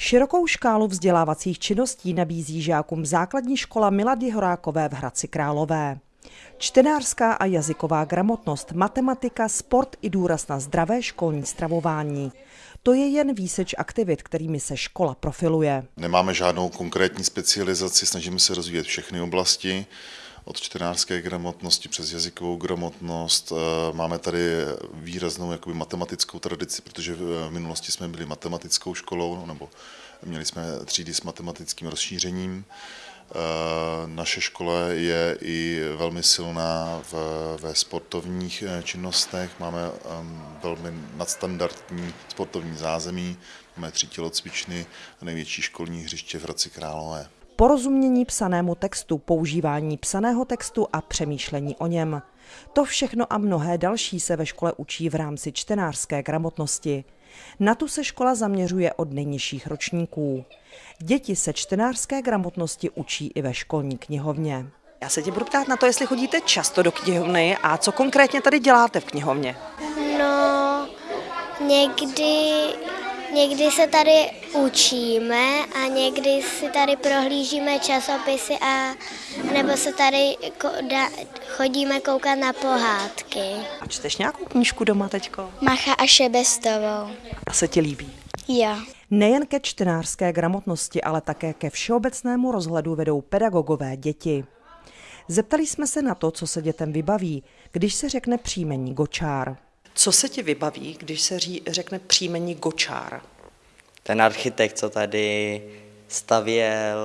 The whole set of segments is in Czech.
Širokou škálu vzdělávacích činností nabízí žákům základní škola Milady Horákové v Hradci Králové. Čtenářská a jazyková gramotnost, matematika, sport i důraz na zdravé školní stravování. To je jen výseč aktivit, kterými se škola profiluje. Nemáme žádnou konkrétní specializaci, snažíme se rozvíjet všechny oblasti od čtenářské gramotnosti přes jazykovou gramotnost. Eh, máme tady výraznou jakoby matematickou tradici, protože v minulosti jsme byli matematickou školou, nebo měli jsme třídy s matematickým rozšířením. Eh, naše škola je i velmi silná v, ve sportovních eh, činnostech. Máme velmi nadstandardní sportovní zázemí, máme tři tělocvičny a největší školní hřiště v Hradci Králové porozumění psanému textu, používání psaného textu a přemýšlení o něm. To všechno a mnohé další se ve škole učí v rámci čtenářské gramotnosti. Na tu se škola zaměřuje od nejnižších ročníků. Děti se čtenářské gramotnosti učí i ve školní knihovně. Já se tě budu ptát na to, jestli chodíte často do knihovny a co konkrétně tady děláte v knihovně. No, někdy Někdy se tady učíme a někdy si tady prohlížíme časopisy a nebo se tady chodíme koukat na pohádky. A čteš nějakou knížku doma teďko? Macha a Šebestovou. A se ti líbí? Jo. Nejen ke čtenářské gramotnosti, ale také ke všeobecnému rozhledu vedou pedagogové děti. Zeptali jsme se na to, co se dětem vybaví, když se řekne příjmení Gočár. Co se ti vybaví, když se ří, řekne příjmení Gočár? Ten architekt, co tady stavěl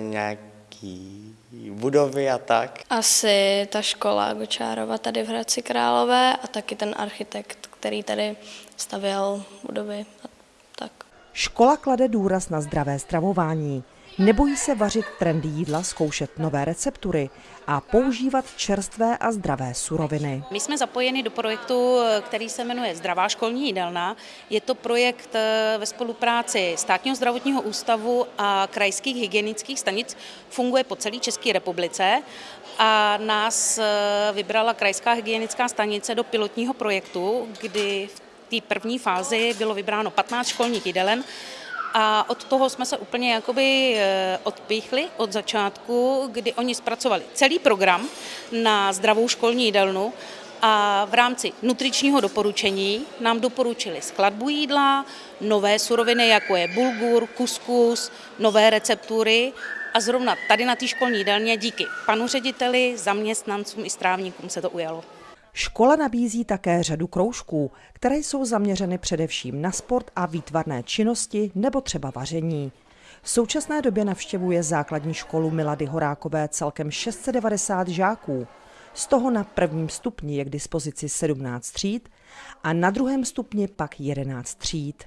nějaký budovy a tak. Asi ta škola Gočárova tady v Hradci Králové a taky ten architekt, který tady stavěl budovy a tak. Škola klade důraz na zdravé stravování. Nebojí se vařit trendy jídla, zkoušet nové receptury a používat čerstvé a zdravé suroviny. My jsme zapojeni do projektu, který se jmenuje Zdravá školní jídelna. Je to projekt eh, ve spolupráci Státního zdravotního ústavu a krajských hygienických stanic. Funguje po celé České republice a nás eh, vybrala krajská hygienická stanice do pilotního projektu, kdy v té první fázi bylo vybráno 15 školních jídelen a od toho jsme se úplně jakoby eh, odpíchli od začátku, kdy oni zpracovali celý program na zdravou školní jídelnu a v rámci nutričního doporučení nám doporučili skladbu jídla, nové suroviny, jako je bulgur, kuskus, nové receptury a zrovna tady na té školní jídelně díky panu řediteli, zaměstnancům i strávníkům se to ujalo. Škola nabízí také řadu kroužků, které jsou zaměřeny především na sport a výtvarné činnosti nebo třeba vaření. V současné době navštěvuje základní školu Milady Horákové celkem 690 žáků. Z toho na prvním stupni je k dispozici 17 tříd a na druhém stupni pak 11 tříd.